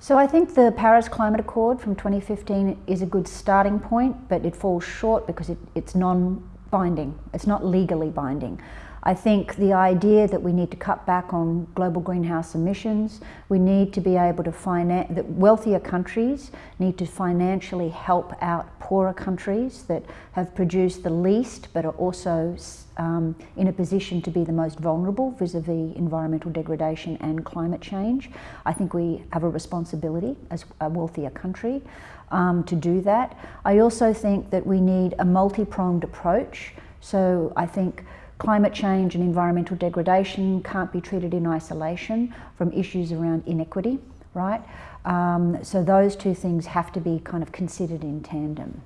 So I think the Paris Climate Accord from 2015 is a good starting point, but it falls short because it, it's non-binding. It's not legally binding. I think the idea that we need to cut back on global greenhouse emissions, we need to be able to finance, that wealthier countries need to financially help out poorer countries that have produced the least but are also um, in a position to be the most vulnerable vis-a-vis -vis environmental degradation and climate change. I think we have a responsibility as a wealthier country um, to do that. I also think that we need a multi-pronged approach. So I think climate change and environmental degradation can't be treated in isolation from issues around inequity, right? Um, so those two things have to be kind of considered in tandem.